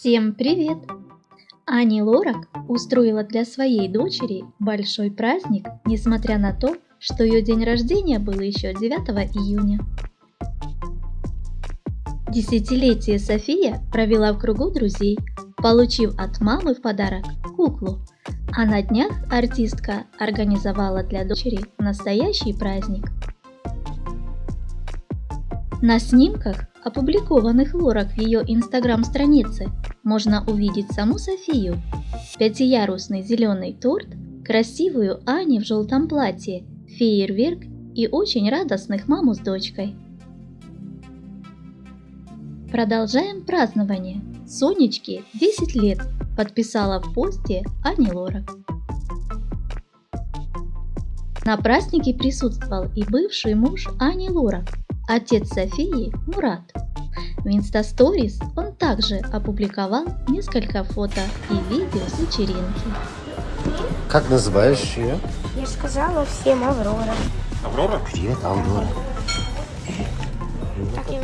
Всем привет! Ани Лорак устроила для своей дочери большой праздник, несмотря на то, что ее день рождения был еще 9 июня. Десятилетие София провела в кругу друзей, получив от мамы в подарок куклу, а на днях артистка организовала для дочери настоящий праздник. На снимках, опубликованных Лорак в ее инстаграм-странице, можно увидеть саму Софию, пятиярусный зеленый торт, красивую Ани в желтом платье, фейерверк и очень радостных маму с дочкой. Продолжаем празднование. Сонечке 10 лет подписала в посте Ани Лорак. На празднике присутствовал и бывший муж Ани Лорак, отец Софии Мурат. В Инстасторис он также опубликовал несколько фото и видео с вечеринки. Как называешь ее? Я сказала всем Аврора. Аврора? Привет, Аврора. Так я.